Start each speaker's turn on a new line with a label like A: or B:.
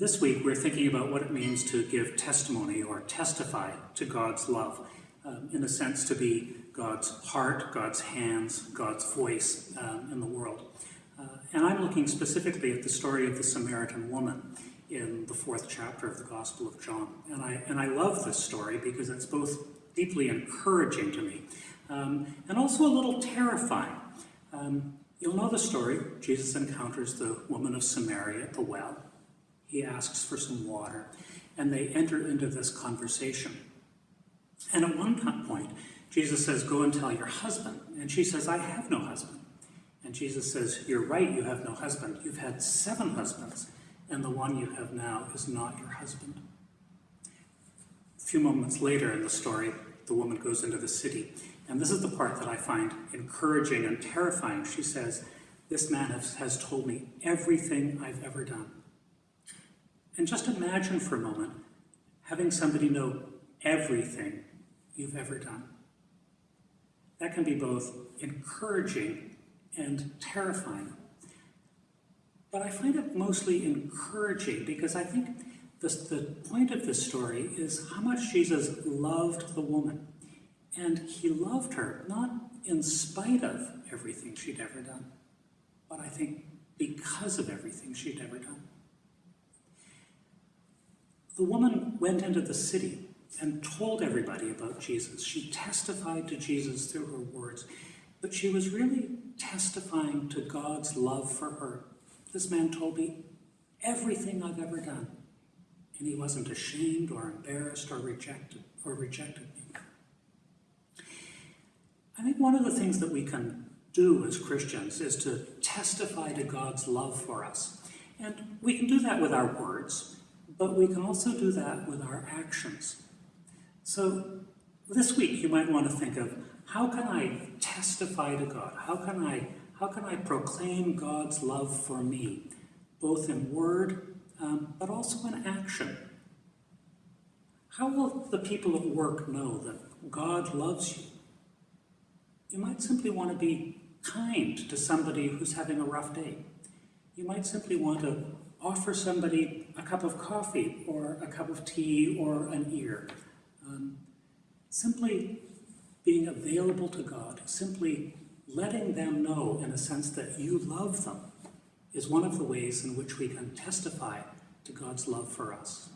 A: this week we're thinking about what it means to give testimony or testify to God's love. Um, in a sense, to be God's heart, God's hands, God's voice um, in the world. Uh, and I'm looking specifically at the story of the Samaritan woman in the fourth chapter of the Gospel of John. And I, and I love this story because it's both deeply encouraging to me um, and also a little terrifying. Um, you'll know the story. Jesus encounters the woman of Samaria at the well. He asks for some water, and they enter into this conversation. And at one point, Jesus says, Go and tell your husband. And she says, I have no husband. And Jesus says, You're right, you have no husband. You've had seven husbands, and the one you have now is not your husband. A few moments later in the story, the woman goes into the city. And this is the part that I find encouraging and terrifying. She says, This man has, told me everything I've ever done. And just imagine for a moment having somebody know everything you've ever done. That can be both encouraging and terrifying. But I find it mostly encouraging because I think this, the point of this story is how much Jesus loved the woman. And he loved her, not in spite of everything she'd ever done, but I think because of everything she'd ever done. The woman went into the city and told everybody about Jesus. She testified to Jesus through her words, but she was really testifying to God's love for her. This man told me everything I've ever done, and he wasn't ashamed or embarrassed or rejected or rejected me. I think one of the things that we can do as Christians is to testify to God's love for us. And we can do that with our words, but we can also do that with our actions. So this week you might want to think of how can I testify to God? How can I, how can I proclaim God's love for me, both in word, um, but also in action? How will the people at work know that God loves you? You might simply want to be kind to somebody who's having a rough day. You might simply want to offer somebody a cup of coffee or a cup of tea or an ear. Um, simply being available to God, simply letting them know in a sense that you love them is one of the ways in which we can testify to God's love for us.